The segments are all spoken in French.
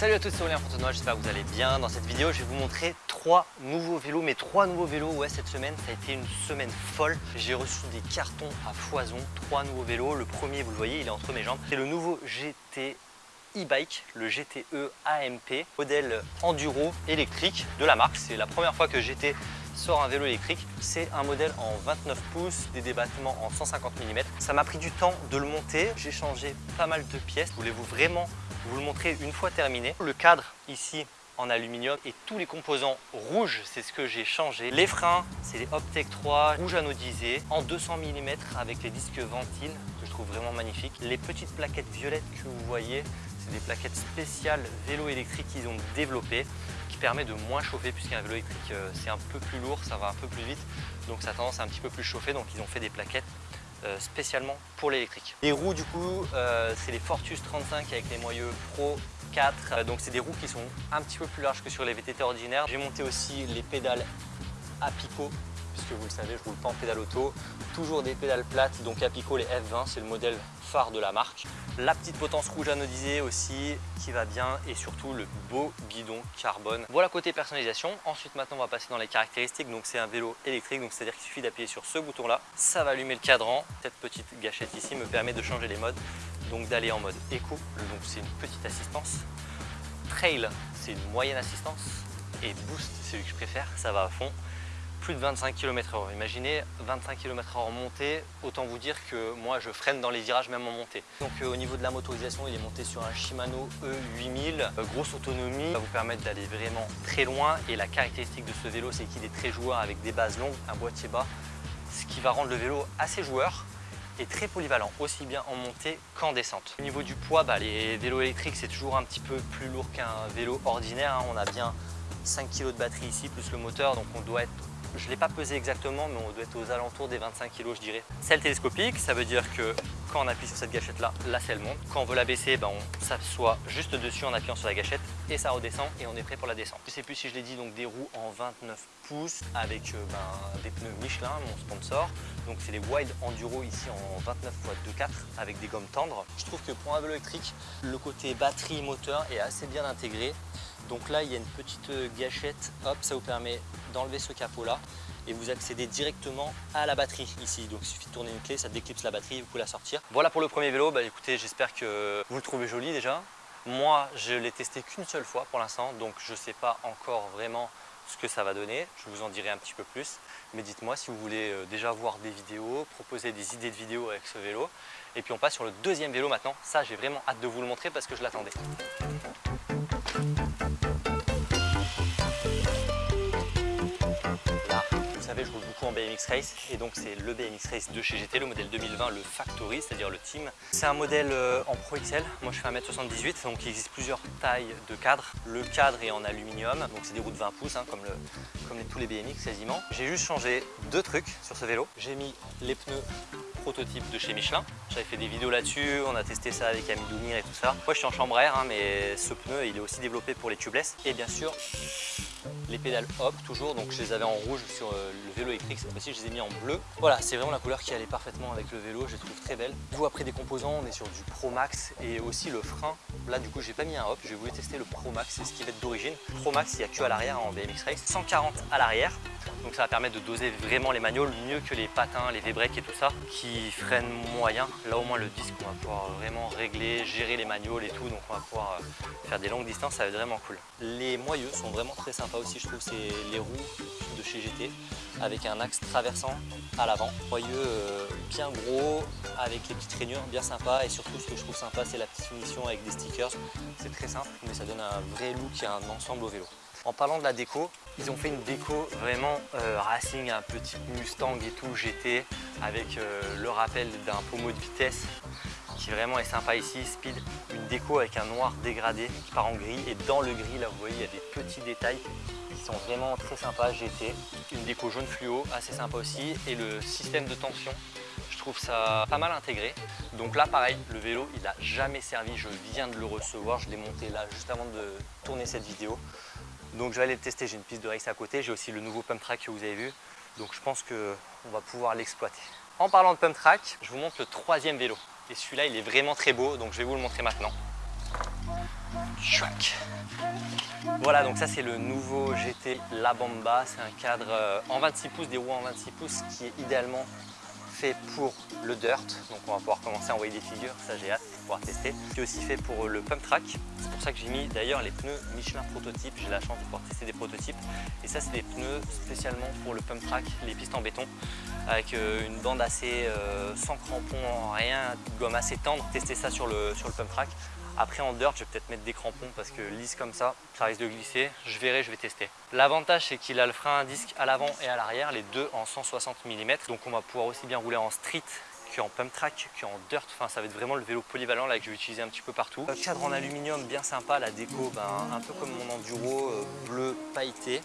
Salut à tous, c'est Aurélien Fontenoy, j'espère que vous allez bien. Dans cette vidéo, je vais vous montrer trois nouveaux vélos, mais trois nouveaux vélos. Ouais, cette semaine, ça a été une semaine folle. J'ai reçu des cartons à foison, trois nouveaux vélos. Le premier, vous le voyez, il est entre mes jambes. C'est le nouveau GT e-bike, le GTE AMP, modèle enduro électrique de la marque. C'est la première fois que GT sort un vélo électrique. C'est un modèle en 29 pouces, des débattements en 150 mm. Ça m'a pris du temps de le monter. J'ai changé pas mal de pièces. Voulez-vous vraiment vous le montrer une fois terminé. Le cadre ici en aluminium et tous les composants rouges, c'est ce que j'ai changé. Les freins, c'est les Optec 3 rouge anodisé en 200 mm avec les disques ventiles que je trouve vraiment magnifiques. Les petites plaquettes violettes que vous voyez, c'est des plaquettes spéciales vélo électrique qu'ils ont développées permet de moins chauffer puisqu'un vélo électrique euh, c'est un peu plus lourd, ça va un peu plus vite donc ça a tendance à un petit peu plus chauffer donc ils ont fait des plaquettes euh, spécialement pour l'électrique. Les roues du coup, euh, c'est les Fortus 35 avec les moyeux Pro 4. Euh, donc c'est des roues qui sont un petit peu plus larges que sur les VTT ordinaires. J'ai monté aussi les pédales à picot puisque vous le savez, je roule pas en pédale auto. Toujours des pédales plates, donc Apico les F20, c'est le modèle phare de la marque. La petite potence rouge anodisée aussi qui va bien et surtout le beau guidon carbone. Voilà côté personnalisation. Ensuite maintenant on va passer dans les caractéristiques. Donc c'est un vélo électrique, donc c'est-à-dire qu'il suffit d'appuyer sur ce bouton là. Ça va allumer le cadran. Cette petite gâchette ici me permet de changer les modes. Donc d'aller en mode éco, donc c'est une petite assistance. Trail, c'est une moyenne assistance. Et Boost, c'est celui que je préfère, ça va à fond plus de 25 km h Imaginez 25 km h montée, autant vous dire que moi je freine dans les virages même en montée. Donc euh, au niveau de la motorisation, il est monté sur un Shimano E8000, euh, grosse autonomie, ça va vous permettre d'aller vraiment très loin et la caractéristique de ce vélo c'est qu'il est très joueur avec des bases longues, un boîtier bas, ce qui va rendre le vélo assez joueur et très polyvalent, aussi bien en montée qu'en descente. Au niveau du poids, bah, les vélos électriques c'est toujours un petit peu plus lourd qu'un vélo ordinaire, hein. on a bien 5 kg de batterie ici plus le moteur donc on doit être je ne l'ai pas pesé exactement, mais on doit être aux alentours des 25 kg, je dirais. Selle télescopique, ça veut dire que quand on appuie sur cette gâchette-là, la selle monte. Quand on veut la baisser, ben on s'assoit juste dessus en appuyant sur la gâchette et ça redescend et on est prêt pour la descente. Je sais plus si je l'ai dit, donc des roues en 29 pouces avec euh, ben, des pneus Michelin, mon sponsor. Donc c'est les Wild Enduro ici en 29 x 2.4 avec des gommes tendres. Je trouve que pour un vélo électrique, le côté batterie moteur est assez bien intégré. Donc là, il y a une petite euh, gâchette, hop, ça vous permet d'enlever ce capot là et vous accédez directement à la batterie ici. Donc il suffit de tourner une clé, ça déclipse la batterie, vous pouvez la sortir. Voilà pour le premier vélo, bah écoutez, j'espère que vous le trouvez joli déjà. Moi, je l'ai testé qu'une seule fois pour l'instant, donc je ne sais pas encore vraiment ce que ça va donner. Je vous en dirai un petit peu plus. Mais dites-moi si vous voulez euh, déjà voir des vidéos, proposer des idées de vidéos avec ce vélo. Et puis on passe sur le deuxième vélo maintenant. Ça, j'ai vraiment hâte de vous le montrer parce que je l'attendais. BMX Race et donc c'est le BMX Race de chez GT, le modèle 2020, le Factory, c'est-à-dire le Team. C'est un modèle euh, en Pro XL, moi je fais 1m78, donc il existe plusieurs tailles de cadre. Le cadre est en aluminium, donc c'est des roues de 20 pouces, hein, comme, comme tous les BMX quasiment. J'ai juste changé deux trucs sur ce vélo. J'ai mis les pneus prototype de chez Michelin. J'avais fait des vidéos là-dessus, on a testé ça avec Ami Doumir et tout ça. Moi je suis en chambre air, hein, mais ce pneu il est aussi développé pour les tubeless. Et bien sûr, les pédales hop toujours donc je les avais en rouge sur euh, le vélo électrique cette fois-ci je les ai mis en bleu. Voilà c'est vraiment la couleur qui allait parfaitement avec le vélo je les trouve très belle vous après des composants on est sur du Pro Max et aussi le frein. Là du coup j'ai pas mis un hop je voulu tester le Pro Max c'est ce qui va être d'origine. Pro Max il n'y a que à l'arrière en BMX Race 140 à l'arrière. Donc ça va permettre de doser vraiment les magnoles mieux que les patins, les V-breaks et tout ça qui freinent moyen. Là au moins le disque on va pouvoir vraiment régler, gérer les magnoles et tout donc on va pouvoir euh, faire des longues distances, ça va être vraiment cool. Les moyeux sont vraiment très sympas aussi je trouve, c'est les roues de chez GT avec un axe traversant à l'avant. Moyeux euh, bien gros avec les petites rainures bien sympa et surtout ce que je trouve sympa c'est la petite finition avec des stickers. C'est très simple mais ça donne un vrai look et un ensemble au vélo. En parlant de la déco, ils ont fait une déco vraiment euh, racing, un petit Mustang et tout, GT, avec euh, le rappel d'un pommeau de vitesse qui vraiment est sympa ici, Speed. Une déco avec un noir dégradé qui part en gris et dans le gris, là vous voyez, il y a des petits détails qui sont vraiment très sympas, GT. Une déco jaune fluo, assez sympa aussi et le système de tension je trouve ça pas mal intégré. Donc là pareil, le vélo il n'a jamais servi, je viens de le recevoir, je l'ai monté là juste avant de tourner cette vidéo. Donc je vais aller le tester, j'ai une piste de race à côté, j'ai aussi le nouveau pump track que vous avez vu. Donc je pense qu'on va pouvoir l'exploiter. En parlant de pump track, je vous montre le troisième vélo. Et celui-là, il est vraiment très beau, donc je vais vous le montrer maintenant. Voilà, donc ça c'est le nouveau GT La Bamba. C'est un cadre euh, en 26 pouces, des roues en 26 pouces qui est idéalement fait pour le dirt. Donc on va pouvoir commencer à envoyer des figures, ça j'ai hâte de pouvoir tester. Qui est aussi fait pour le pump track. C'est pour ça que j'ai mis d'ailleurs les pneus Michelin prototype. J'ai la chance de pouvoir tester des prototypes. Et ça c'est des pneus spécialement pour le pump track, les pistes en béton. Avec euh, une bande assez euh, sans crampons, rien, gomme assez tendre. Tester ça sur le, sur le pump track. Après en dirt, je vais peut-être mettre des crampons parce que lisse comme ça, ça risque de glisser. Je verrai, je vais tester. L'avantage, c'est qu'il a le frein à disque à l'avant et à l'arrière, les deux en 160 mm. Donc on va pouvoir aussi bien rouler en street qu'en pump track, qu'en dirt. Enfin, ça va être vraiment le vélo polyvalent là que je vais utiliser un petit peu partout. Cadre en aluminium bien sympa, la déco ben, un peu comme mon enduro, euh, bleu pailleté.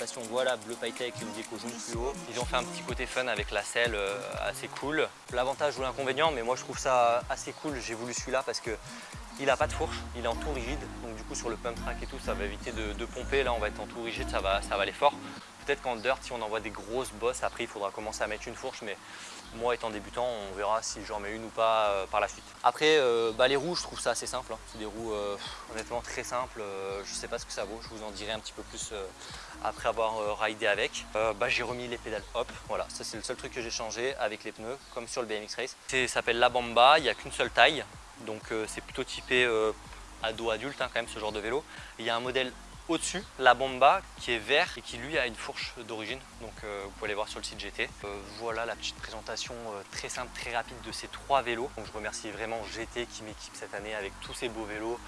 Je sais pas si on voit là, bleu avec une déco jaune plus haut. Ils ont fait un petit côté fun avec la selle, euh, assez cool. L'avantage ou l'inconvénient, mais moi je trouve ça assez cool. J'ai voulu celui-là parce que il n'a pas de fourche, il est en tout rigide, donc du coup sur le pump track et tout, ça va éviter de, pomper. Là, on va être en tout rigide, ça va, ça va aller fort. Peut-être qu'en dirt, si on envoie des grosses bosses, après il faudra commencer à mettre une fourche, mais moi étant débutant, on verra si j'en mets une ou pas euh, par la suite. Après, euh, bah, les roues, je trouve ça assez simple. Hein. C'est des roues euh, honnêtement très simples. je sais pas ce que ça vaut, je vous en dirai un petit peu plus après avoir ridé avec. Bah, j'ai remis les pédales hop, voilà, ça c'est le seul truc que j'ai changé avec les pneus, comme sur le BMX Race. Ça s'appelle la Bamba, il n'y a qu'une seule taille, donc c'est plutôt typé euh, ado adulte hein, quand même ce genre de vélo. Il y a un modèle au-dessus, la Bomba, qui est vert et qui lui a une fourche d'origine. Donc euh, vous pouvez aller voir sur le site GT. voilà la petite présentation très simple, très rapide de ces trois vélos. Donc je remercie vraiment GT qui m'équipe cette année avec tous ces beaux vélos.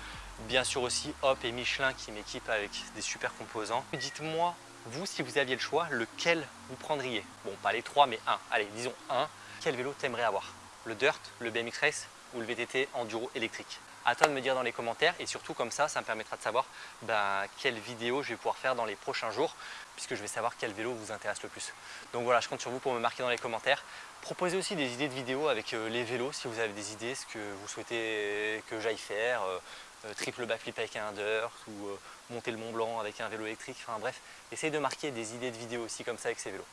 Bien sûr aussi Hop et Michelin qui m'équipent avec des super composants. Dites-moi, vous, si vous aviez le choix, lequel vous prendriez? Bon, pas les trois, mais un. Allez, disons un. Quel vélo t'aimerais avoir? Le Dirt, le BMX Race ou le VTT enduro électrique? À toi de me dire dans les commentaires et surtout comme ça, ça me permettra de savoir ben, quelle vidéo je vais pouvoir faire dans les prochains jours puisque je vais savoir quel vélo vous intéresse le plus. Donc voilà, je compte sur vous pour me marquer dans les commentaires. Proposez aussi des idées de vidéos avec euh, les vélos si vous avez des idées, ce que vous souhaitez que j'aille faire, euh, euh, triple backflip avec un dirt ou monter le Mont Blanc avec un vélo électrique, enfin bref, essayez de marquer des idées de vidéos aussi comme ça avec ces vélos.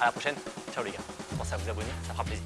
A la prochaine, ciao les gars, pensez à vous abonner, ça fera plaisir.